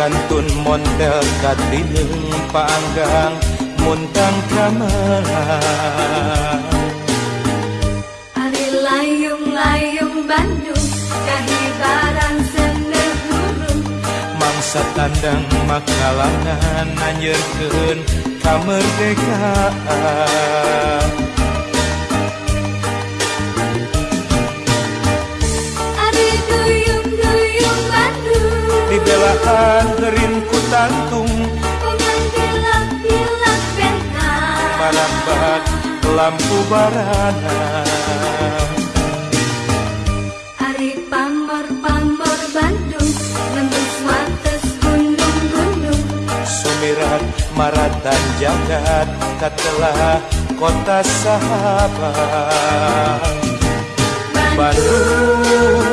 kantun montel katileung panggang muntang gamelan Ari layung-layung Bandung kahibaran sender gurung mangsa tandang makalangan anjeurkeun kamerdekaan Ku tantung. Pengantilak-tilak bentang marambak lampu barana. Ari pamor-pamor Bandung Nembus wates gunung-gunung. Sumirat maratan jagat katelah kota sahabat. Bandung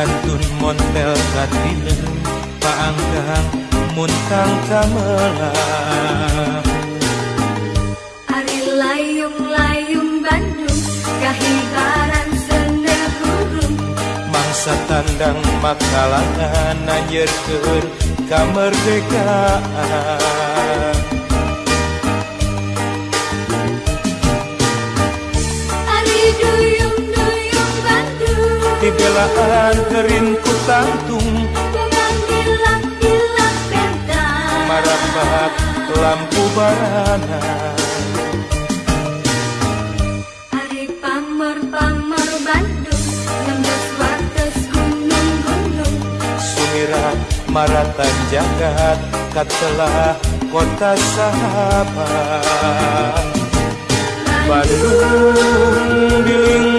di kantun montel katileung paanggang muntang gamelan Ari layung-layung Bandung Kahibaran sender gurung mangsa tandang makalangan anjeurkeun kamerdekaan Bandung dibelaan gerin ku tantung. Marambak lampu barana. Ari pamor-pamor Bandung Nembus wates gunung-gunung sumirat maratan jagat katelah kota sahabat. Bandung. Di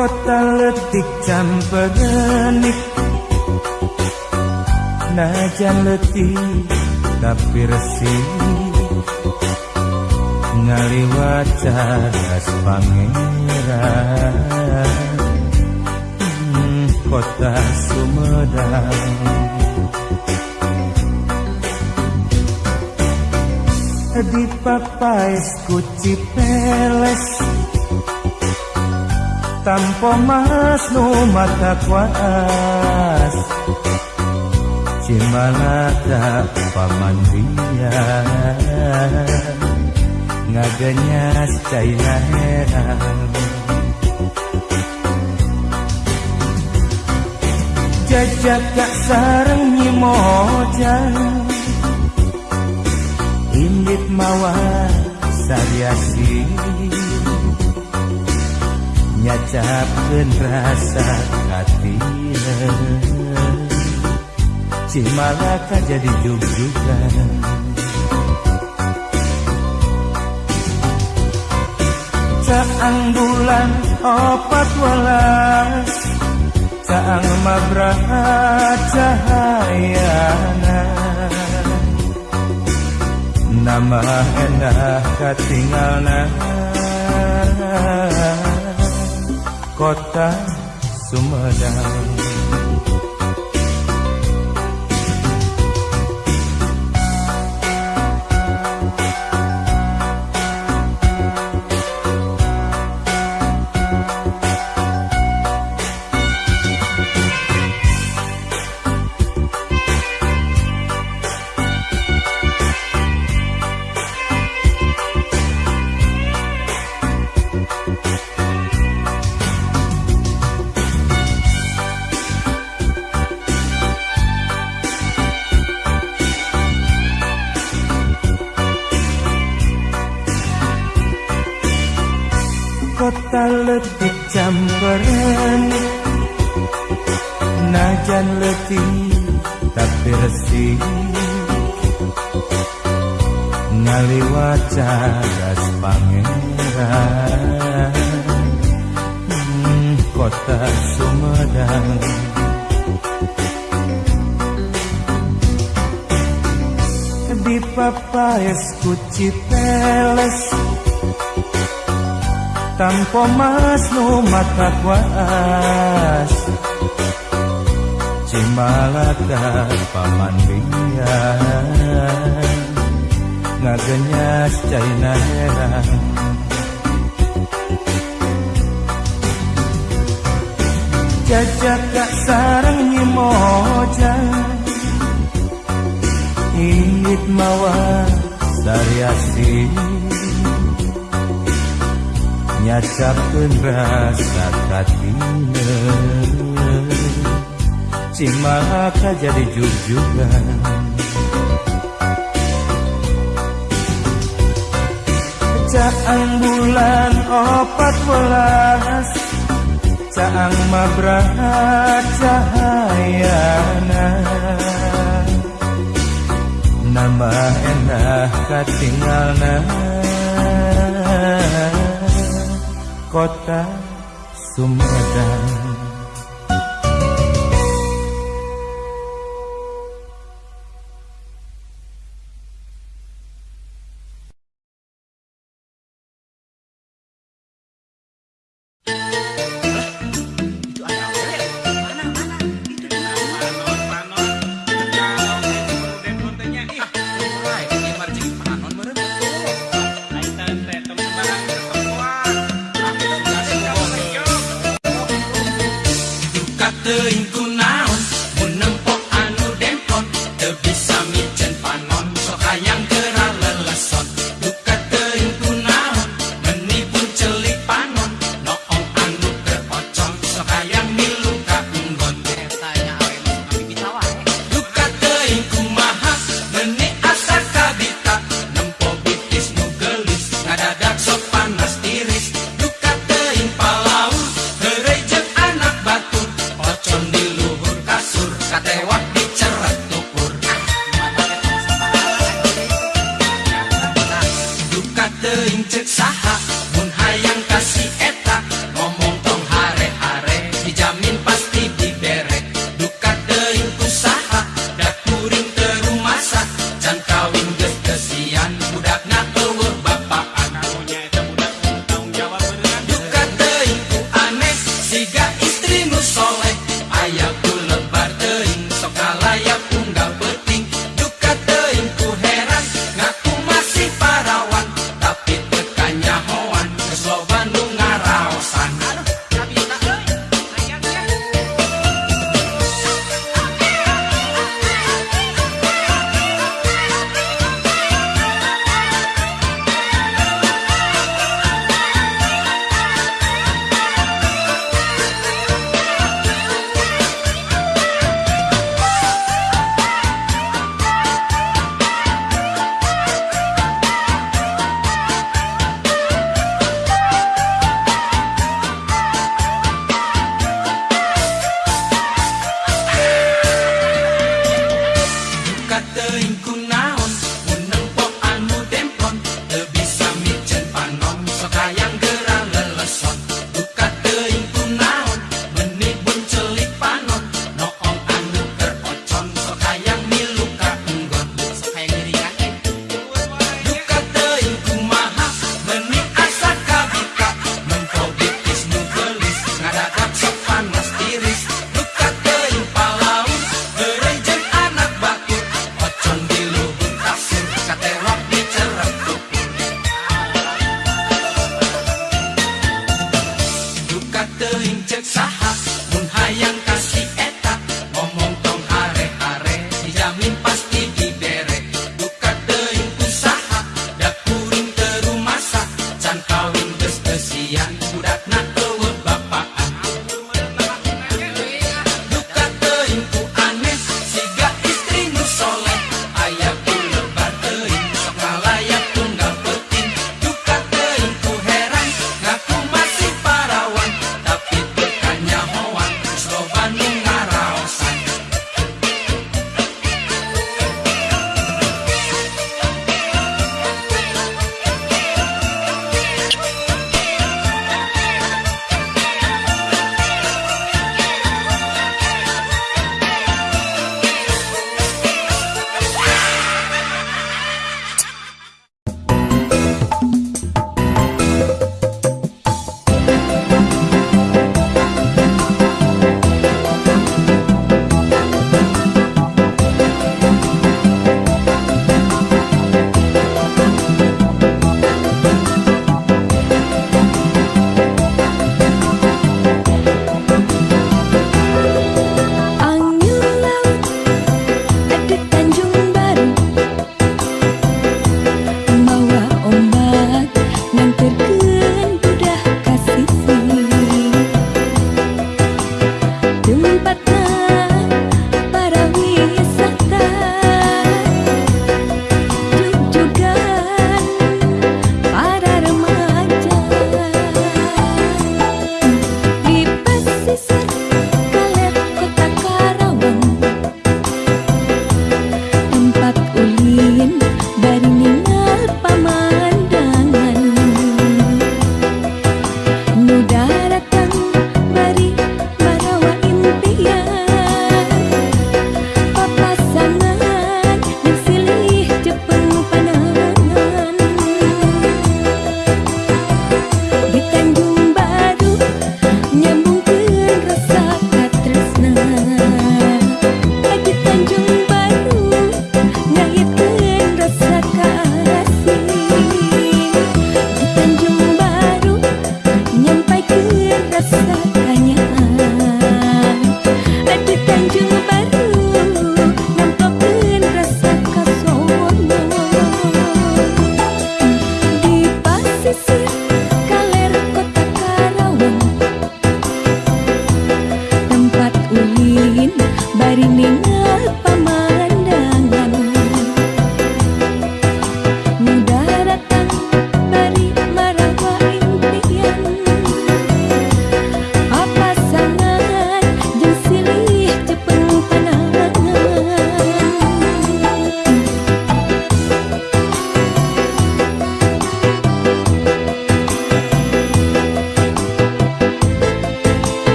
kota letik camperenik najan letih tapi resih ngaliwat cadas pangeran. Hmm, kota Sumedang. Di papais kuci peles tanpa mas mata kuas. Cimalaka pamandian ngaganyas caina heran jajak gak sareng nyimojan indit mawa sariasi nyacapkeun rasa katina Cimalaka jadi jug-jugan Caang bulan opat welas Caang mabraha cahayana. Nama endah katinggalna Kota Sumedang letih campuran Najan letih tak bersih. Ngaliwat cadas pangeran. Hmm, Kota Sumedang. Di papayas kuci peles tanpa mas no mata kuas. Cimalaka paman bian Ngagenyas caina herang Jajak kak sarang nyimoja Ingit mawa sariasi nyacapkeun rasa katina Cimaka jadi jujugan Caang bulan opat welas Caang mabrahat cahayana. Nama enak katinggalna kota Sumedang قدر كنا